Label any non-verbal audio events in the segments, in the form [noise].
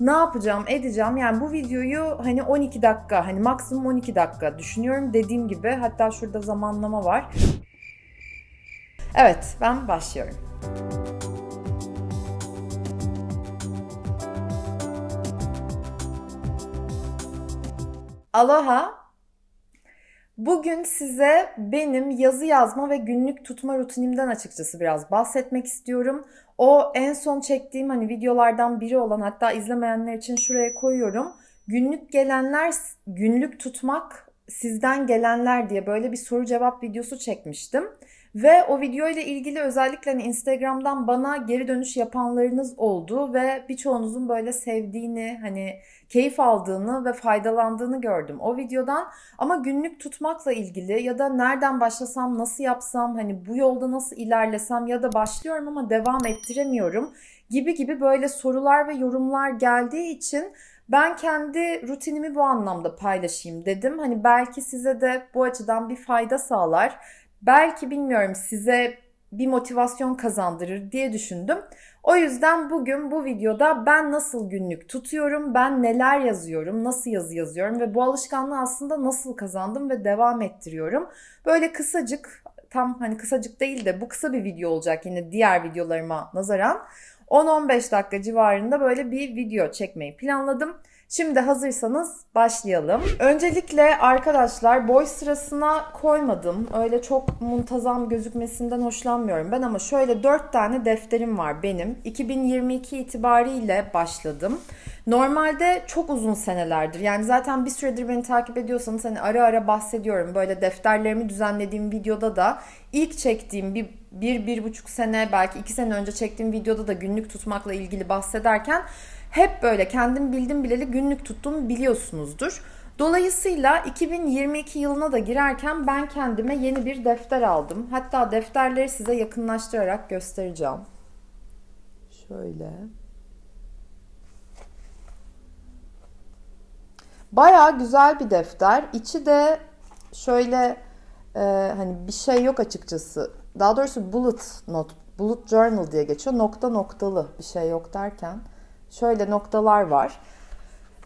ne yapacağım, edeceğim. Yani bu videoyu hani 12 dakika, hani maksimum 12 dakika düşünüyorum dediğim gibi. Hatta şurada zamanlama var. Evet, ben başlıyorum. Aloha. Bugün size benim yazı yazma ve günlük tutma rutinimden açıkçası biraz bahsetmek istiyorum. O en son çektiğim hani videolardan biri olan hatta izlemeyenler için şuraya koyuyorum. Günlük gelenler, günlük tutmak sizden gelenler diye böyle bir soru cevap videosu çekmiştim. Ve o video ile ilgili özellikle hani Instagram'dan bana geri dönüş yapanlarınız oldu ve birçoğunuzun böyle sevdiğini, hani keyif aldığını ve faydalandığını gördüm o videodan. Ama günlük tutmakla ilgili ya da nereden başlasam, nasıl yapsam, hani bu yolda nasıl ilerlesem ya da başlıyorum ama devam ettiremiyorum gibi gibi böyle sorular ve yorumlar geldiği için ben kendi rutinimi bu anlamda paylaşayım dedim. Hani belki size de bu açıdan bir fayda sağlar. Belki bilmiyorum size bir motivasyon kazandırır diye düşündüm. O yüzden bugün bu videoda ben nasıl günlük tutuyorum, ben neler yazıyorum, nasıl yazı yazıyorum ve bu alışkanlığı aslında nasıl kazandım ve devam ettiriyorum. Böyle kısacık, tam hani kısacık değil de bu kısa bir video olacak yine diğer videolarıma nazaran. 10-15 dakika civarında böyle bir video çekmeyi planladım. Şimdi hazırsanız başlayalım. Öncelikle arkadaşlar boy sırasına koymadım. Öyle çok muntazam gözükmesinden hoşlanmıyorum ben ama şöyle 4 tane defterim var benim. 2022 itibariyle başladım. Normalde çok uzun senelerdir. Yani zaten bir süredir beni takip ediyorsanız hani ara ara bahsediyorum. Böyle defterlerimi düzenlediğim videoda da ilk çektiğim bir, bir, bir buçuk sene belki iki sene önce çektiğim videoda da günlük tutmakla ilgili bahsederken hep böyle kendim bildim bileli günlük tuttuğumu biliyorsunuzdur. Dolayısıyla 2022 yılına da girerken ben kendime yeni bir defter aldım. Hatta defterleri size yakınlaştırarak göstereceğim. Şöyle. Baya güzel bir defter. İçi de şöyle e, hani bir şey yok açıkçası. Daha doğrusu bullet not, bullet journal diye geçiyor. Nokta noktalı bir şey yok derken şöyle noktalar var.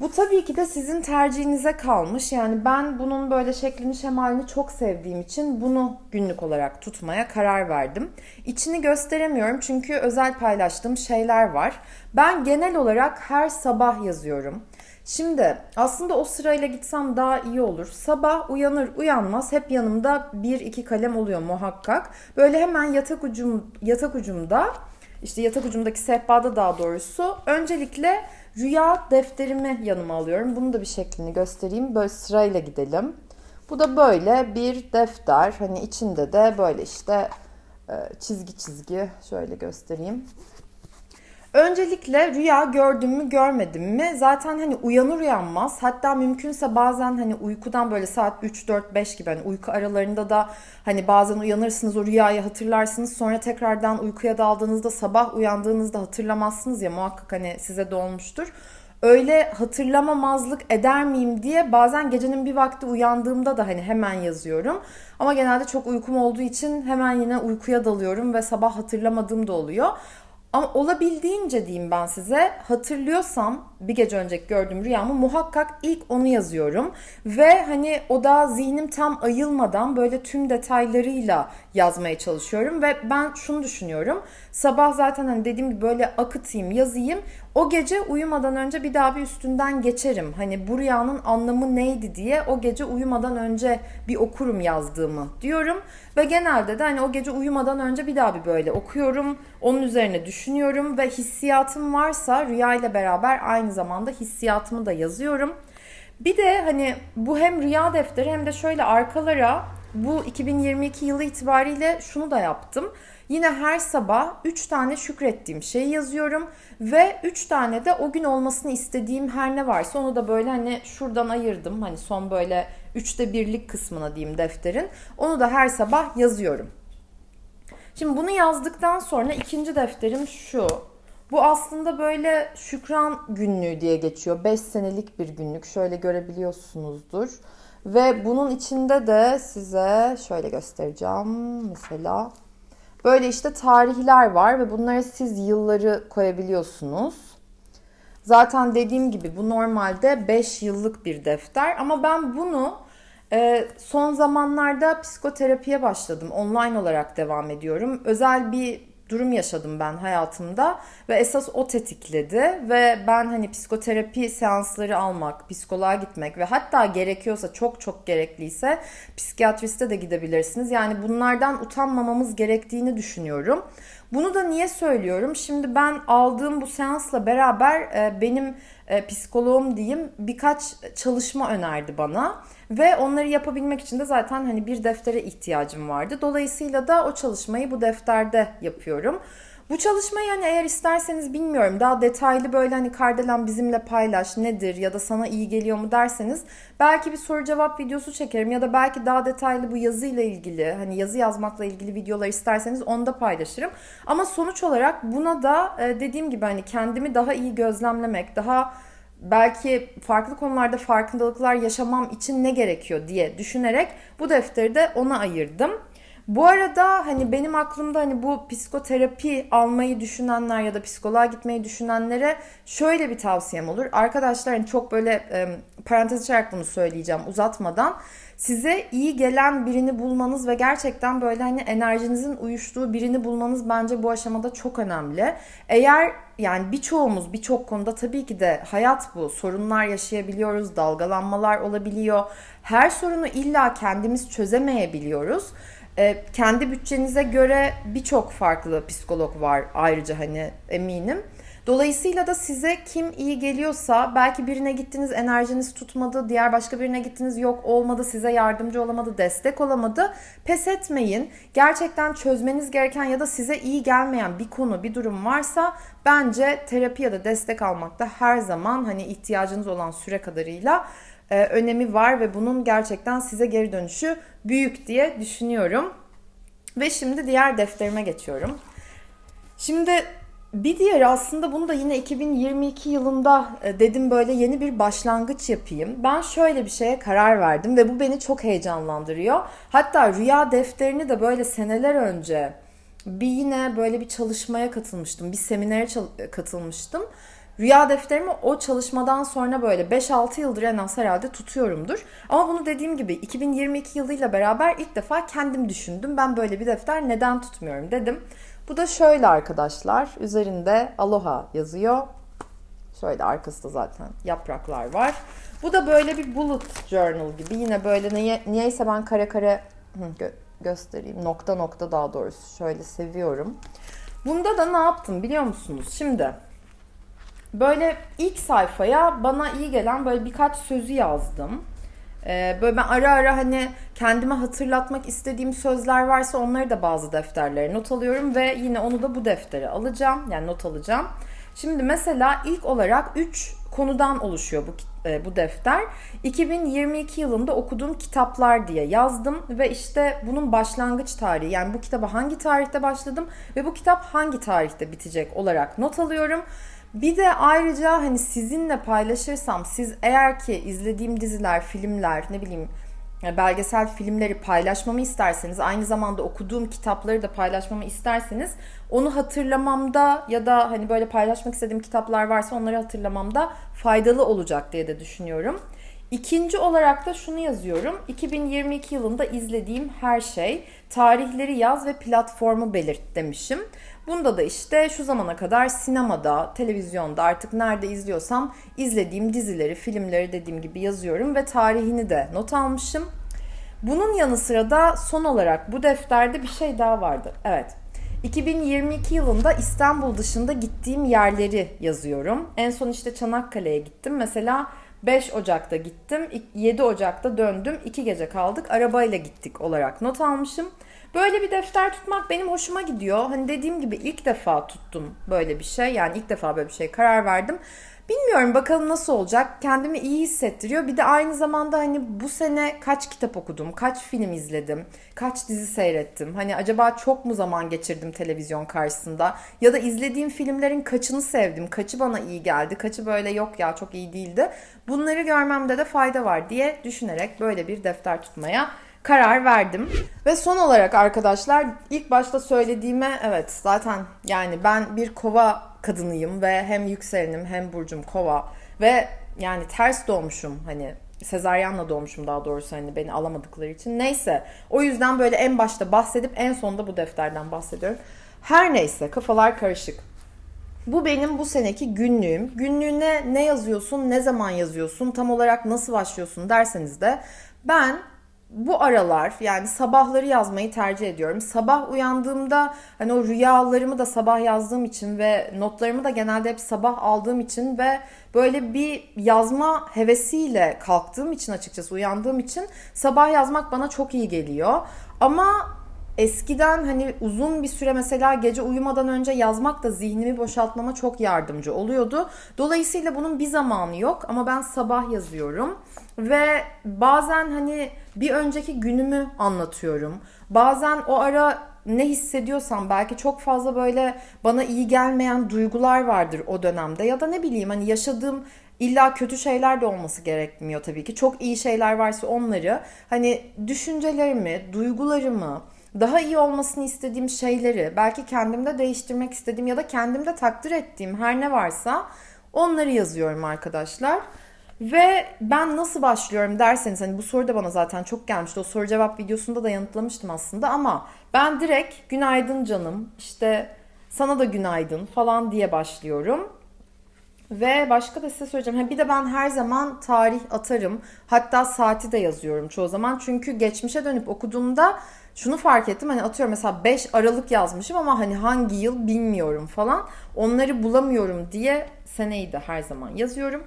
Bu tabii ki de sizin tercihinize kalmış. Yani ben bunun böyle şeklini şemalini çok sevdiğim için bunu günlük olarak tutmaya karar verdim. İçini gösteremiyorum çünkü özel paylaştığım şeyler var. Ben genel olarak her sabah yazıyorum. Şimdi aslında o sırayla gitsem daha iyi olur. Sabah uyanır uyanmaz hep yanımda bir iki kalem oluyor muhakkak. Böyle hemen yatak ucum yatak ucumda işte yatak ucumdaki sehpada daha doğrusu öncelikle rüya defterimi yanıma alıyorum. Bunu da bir şeklini göstereyim. Böyle sırayla gidelim. Bu da böyle bir defter. Hani içinde de böyle işte e, çizgi çizgi şöyle göstereyim. Öncelikle rüya gördüm mü görmedim mi zaten hani uyanır uyanmaz hatta mümkünse bazen hani uykudan böyle saat 3 4 5 gibi hani uyku aralarında da hani bazen uyanırsınız o rüyayı hatırlarsınız sonra tekrardan uykuya daldığınızda sabah uyandığınızda hatırlamazsınız ya muhakkak hani size de olmuştur. Öyle hatırlamamazlık eder miyim diye bazen gecenin bir vakti uyandığımda da hani hemen yazıyorum. Ama genelde çok uykum olduğu için hemen yine uykuya dalıyorum ve sabah hatırlamadığım da oluyor. Ama olabildiğince diyeyim ben size hatırlıyorsam bir gece önceki gördüğüm rüyamı muhakkak ilk onu yazıyorum. Ve hani o da zihnim tam ayılmadan böyle tüm detaylarıyla yazmaya çalışıyorum. Ve ben şunu düşünüyorum. Sabah zaten hani dediğim gibi böyle akıtayım yazayım. O gece uyumadan önce bir daha bir üstünden geçerim. Hani bu rüyanın anlamı neydi diye o gece uyumadan önce bir okurum yazdığımı diyorum. Ve genelde de hani o gece uyumadan önce bir daha bir böyle okuyorum. Onun üzerine düşünüyorum ve hissiyatım varsa rüya ile beraber aynı zamanda hissiyatımı da yazıyorum. Bir de hani bu hem rüya defteri hem de şöyle arkalara bu 2022 yılı itibariyle şunu da yaptım. Yine her sabah 3 tane şükrettiğim şeyi yazıyorum ve 3 tane de o gün olmasını istediğim her ne varsa onu da böyle hani şuradan ayırdım. Hani son böyle 3'te birlik kısmına diyeyim defterin. Onu da her sabah yazıyorum. Şimdi bunu yazdıktan sonra ikinci defterim şu. Bu aslında böyle şükran günlüğü diye geçiyor. 5 senelik bir günlük. Şöyle görebiliyorsunuzdur. Ve bunun içinde de size şöyle göstereceğim. Mesela Böyle işte tarihler var ve bunlara siz yılları koyabiliyorsunuz. Zaten dediğim gibi bu normalde 5 yıllık bir defter ama ben bunu e, son zamanlarda psikoterapiye başladım. Online olarak devam ediyorum. Özel bir durum yaşadım ben hayatımda ve esas o tetikledi ve ben hani psikoterapi seansları almak, psikoloğa gitmek ve hatta gerekiyorsa çok çok gerekliyse psikiyatriste de gidebilirsiniz. Yani bunlardan utanmamamız gerektiğini düşünüyorum. Bunu da niye söylüyorum? Şimdi ben aldığım bu seansla beraber e, benim e, psikoloğum diyeyim birkaç çalışma önerdi bana ve onları yapabilmek için de zaten hani bir deftere ihtiyacım vardı. Dolayısıyla da o çalışmayı bu defterde yapıyorum. Bu çalışmayı yani eğer isterseniz bilmiyorum daha detaylı böyle hani Kardelen bizimle paylaş nedir ya da sana iyi geliyor mu derseniz belki bir soru cevap videosu çekerim ya da belki daha detaylı bu yazıyla ilgili hani yazı yazmakla ilgili videolar isterseniz onu da paylaşırım. Ama sonuç olarak buna da e, dediğim gibi hani kendimi daha iyi gözlemlemek, daha belki farklı konularda farkındalıklar yaşamam için ne gerekiyor diye düşünerek bu defteri de ona ayırdım. Bu arada hani benim aklımda hani bu psikoterapi almayı düşünenler ya da psikoloğa gitmeyi düşünenlere şöyle bir tavsiyem olur. Arkadaşlar hani çok böyle e, parantez açarak bunu söyleyeceğim uzatmadan. Size iyi gelen birini bulmanız ve gerçekten böyle hani enerjinizin uyuştuğu birini bulmanız bence bu aşamada çok önemli. Eğer yani birçoğumuz birçok konuda tabii ki de hayat bu. Sorunlar yaşayabiliyoruz, dalgalanmalar olabiliyor. Her sorunu illa kendimiz çözemeyebiliyoruz. E, kendi bütçenize göre birçok farklı psikolog var ayrıca hani eminim. Dolayısıyla da size kim iyi geliyorsa belki birine gittiniz enerjiniz tutmadı, diğer başka birine gittiniz yok olmadı, size yardımcı olamadı, destek olamadı. Pes etmeyin. Gerçekten çözmeniz gereken ya da size iyi gelmeyen bir konu, bir durum varsa bence terapi ya da destek almakta her zaman hani ihtiyacınız olan süre kadarıyla e, önemi var ve bunun gerçekten size geri dönüşü büyük diye düşünüyorum. Ve şimdi diğer defterime geçiyorum. Şimdi bir diğer aslında bunu da yine 2022 yılında e, dedim böyle yeni bir başlangıç yapayım. Ben şöyle bir şeye karar verdim ve bu beni çok heyecanlandırıyor. Hatta rüya defterini de böyle seneler önce bir yine böyle bir çalışmaya katılmıştım. Bir seminere katılmıştım. Rüya defterimi o çalışmadan sonra böyle 5-6 yıldır en az herhalde tutuyorumdur. Ama bunu dediğim gibi 2022 yılıyla beraber ilk defa kendim düşündüm. Ben böyle bir defter neden tutmuyorum dedim. Bu da şöyle arkadaşlar. Üzerinde aloha yazıyor. Şöyle arkasında zaten yapraklar var. Bu da böyle bir bullet journal gibi. Yine böyle niye, niyeyse ben kare kare gö göstereyim. Nokta nokta daha doğrusu. Şöyle seviyorum. Bunda da ne yaptım biliyor musunuz? Şimdi böyle ilk sayfaya bana iyi gelen böyle birkaç sözü yazdım. Ee, böyle ben ara ara hani kendime hatırlatmak istediğim sözler varsa onları da bazı defterlere not alıyorum ve yine onu da bu deftere alacağım. Yani not alacağım. Şimdi mesela ilk olarak 3 konudan oluşuyor bu e, bu defter. 2022 yılında okuduğum kitaplar diye yazdım ve işte bunun başlangıç tarihi yani bu kitaba hangi tarihte başladım ve bu kitap hangi tarihte bitecek olarak not alıyorum. Bir de ayrıca hani sizinle paylaşırsam siz eğer ki izlediğim diziler, filmler, ne bileyim belgesel filmleri paylaşmamı isterseniz, aynı zamanda okuduğum kitapları da paylaşmamı isterseniz onu hatırlamamda ya da hani böyle paylaşmak istediğim kitaplar varsa onları hatırlamamda faydalı olacak diye de düşünüyorum. İkinci olarak da şunu yazıyorum. 2022 yılında izlediğim her şey, tarihleri yaz ve platformu belirt demişim. Bunda da işte şu zamana kadar sinemada, televizyonda artık nerede izliyorsam izlediğim dizileri, filmleri dediğim gibi yazıyorum ve tarihini de not almışım. Bunun yanı sıra da son olarak bu defterde bir şey daha vardı. Evet. 2022 yılında İstanbul dışında gittiğim yerleri yazıyorum. En son işte Çanakkale'ye gittim. Mesela 5 Ocak'ta gittim, 7 Ocak'ta döndüm, 2 gece kaldık, arabayla gittik olarak not almışım. Böyle bir defter tutmak benim hoşuma gidiyor. Hani dediğim gibi ilk defa tuttum böyle bir şey. Yani ilk defa böyle bir şey karar verdim. Bilmiyorum bakalım nasıl olacak. Kendimi iyi hissettiriyor. Bir de aynı zamanda hani bu sene kaç kitap okudum, kaç film izledim, kaç dizi seyrettim. Hani acaba çok mu zaman geçirdim televizyon karşısında? Ya da izlediğim filmlerin kaçını sevdim, kaçı bana iyi geldi, kaçı böyle yok ya çok iyi değildi. Bunları görmemde de fayda var diye düşünerek böyle bir defter tutmaya karar verdim. Ve son olarak arkadaşlar ilk başta söylediğime evet zaten yani ben bir kova kadınıyım ve hem yükselenim hem burcum kova ve yani ters doğmuşum hani sezaryenle doğmuşum daha doğrusu hani beni alamadıkları için. Neyse o yüzden böyle en başta bahsedip en sonunda bu defterden bahsediyorum. Her neyse kafalar karışık. Bu benim bu seneki günlüğüm. Günlüğüne ne yazıyorsun, ne zaman yazıyorsun, tam olarak nasıl başlıyorsun derseniz de ben bu aralar yani sabahları yazmayı tercih ediyorum. Sabah uyandığımda hani o rüyalarımı da sabah yazdığım için ve notlarımı da genelde hep sabah aldığım için ve böyle bir yazma hevesiyle kalktığım için açıkçası uyandığım için sabah yazmak bana çok iyi geliyor. Ama eskiden hani uzun bir süre mesela gece uyumadan önce yazmak da zihnimi boşaltmama çok yardımcı oluyordu. Dolayısıyla bunun bir zamanı yok ama ben sabah yazıyorum ve bazen hani bir önceki günümü anlatıyorum. Bazen o ara ne hissediyorsam belki çok fazla böyle bana iyi gelmeyen duygular vardır o dönemde ya da ne bileyim hani yaşadığım İlla kötü şeyler de olması gerekmiyor tabii ki. Çok iyi şeyler varsa onları hani düşüncelerimi, duygularımı, daha iyi olmasını istediğim şeyleri, belki kendimde değiştirmek istediğim ya da kendimde takdir ettiğim her ne varsa onları yazıyorum arkadaşlar. Ve ben nasıl başlıyorum derseniz hani bu soru da bana zaten çok gelmişti. O soru cevap videosunda da yanıtlamıştım aslında ama ben direkt günaydın canım işte sana da günaydın falan diye başlıyorum. Ve başka da size söyleyeceğim. Bir de ben her zaman tarih atarım. Hatta saati de yazıyorum çoğu zaman. Çünkü geçmişe dönüp okuduğumda şunu fark ettim. Hani atıyorum mesela 5 Aralık yazmışım ama hani hangi yıl bilmiyorum falan. Onları bulamıyorum diye seneyi de her zaman yazıyorum.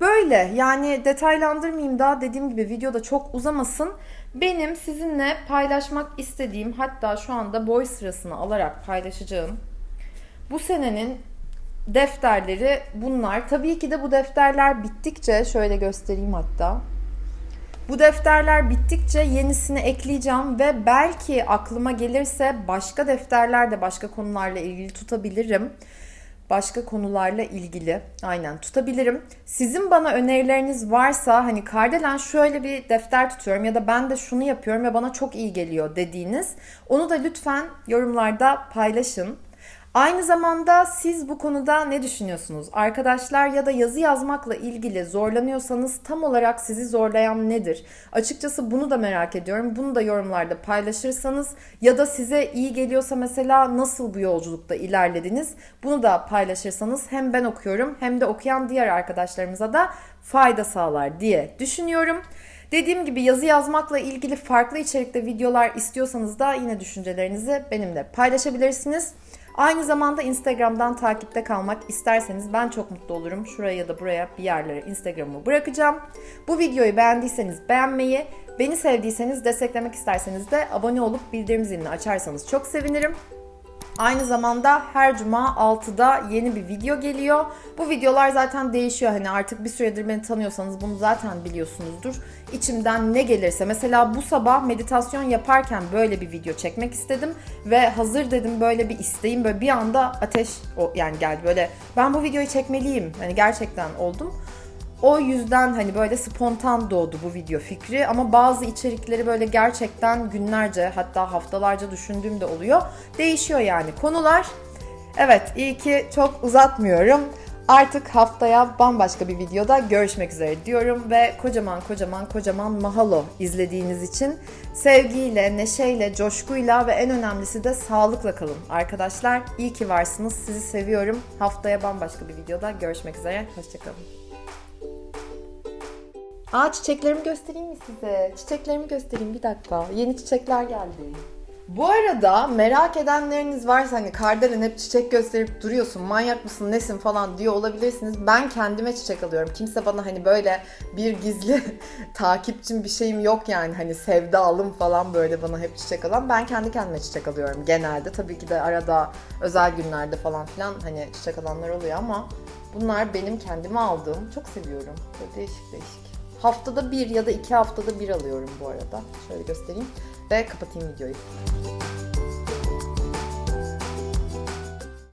Böyle yani detaylandırmayayım daha dediğim gibi videoda çok uzamasın. Benim sizinle paylaşmak istediğim hatta şu anda boy sırasını alarak paylaşacağım. Bu senenin defterleri bunlar. Tabii ki de bu defterler bittikçe şöyle göstereyim hatta. Bu defterler bittikçe yenisini ekleyeceğim ve belki aklıma gelirse başka defterler de başka konularla ilgili tutabilirim. Başka konularla ilgili aynen tutabilirim. Sizin bana önerileriniz varsa hani Kardelen şöyle bir defter tutuyorum ya da ben de şunu yapıyorum ve bana çok iyi geliyor dediğiniz onu da lütfen yorumlarda paylaşın. Aynı zamanda siz bu konuda ne düşünüyorsunuz? Arkadaşlar ya da yazı yazmakla ilgili zorlanıyorsanız tam olarak sizi zorlayan nedir? Açıkçası bunu da merak ediyorum. Bunu da yorumlarda paylaşırsanız ya da size iyi geliyorsa mesela nasıl bu yolculukta ilerlediniz? Bunu da paylaşırsanız hem ben okuyorum hem de okuyan diğer arkadaşlarımıza da fayda sağlar diye düşünüyorum. Dediğim gibi yazı yazmakla ilgili farklı içerikte videolar istiyorsanız da yine düşüncelerinizi benimle paylaşabilirsiniz. Aynı zamanda Instagram'dan takipte kalmak isterseniz ben çok mutlu olurum. Şuraya ya da buraya bir yerlere Instagram'ımı bırakacağım. Bu videoyu beğendiyseniz beğenmeyi, beni sevdiyseniz desteklemek isterseniz de abone olup bildirim zilini açarsanız çok sevinirim. Aynı zamanda her cuma 6'da yeni bir video geliyor. Bu videolar zaten değişiyor. Hani artık bir süredir beni tanıyorsanız bunu zaten biliyorsunuzdur. İçimden ne gelirse mesela bu sabah meditasyon yaparken böyle bir video çekmek istedim ve hazır dedim böyle bir isteğim böyle bir anda ateş o yani geldi böyle ben bu videoyu çekmeliyim. Hani gerçekten oldum. O yüzden hani böyle spontan doğdu bu video fikri ama bazı içerikleri böyle gerçekten günlerce hatta haftalarca düşündüğüm de oluyor. Değişiyor yani konular. Evet iyi ki çok uzatmıyorum. Artık haftaya bambaşka bir videoda görüşmek üzere diyorum ve kocaman kocaman kocaman mahalo izlediğiniz için sevgiyle, neşeyle, coşkuyla ve en önemlisi de sağlıkla kalın. Arkadaşlar iyi ki varsınız. Sizi seviyorum. Haftaya bambaşka bir videoda görüşmek üzere. Hoşçakalın. Aa çiçeklerimi göstereyim mi size? Çiçeklerimi göstereyim bir dakika. Yeni çiçekler geldi. Bu arada merak edenleriniz varsa hani Kardelen hep çiçek gösterip duruyorsun manyak mısın nesin falan diyor olabilirsiniz. Ben kendime çiçek alıyorum. Kimse bana hani böyle bir gizli [laughs] takipçim bir şeyim yok yani hani sevdalım falan böyle bana hep çiçek alan. Ben kendi kendime çiçek alıyorum genelde. Tabii ki de arada özel günlerde falan filan hani çiçek alanlar oluyor ama bunlar benim kendime aldığım. Çok seviyorum. Böyle değişik değişik. Haftada bir ya da iki haftada bir alıyorum bu arada. Şöyle göstereyim ve kapatayım videoyu.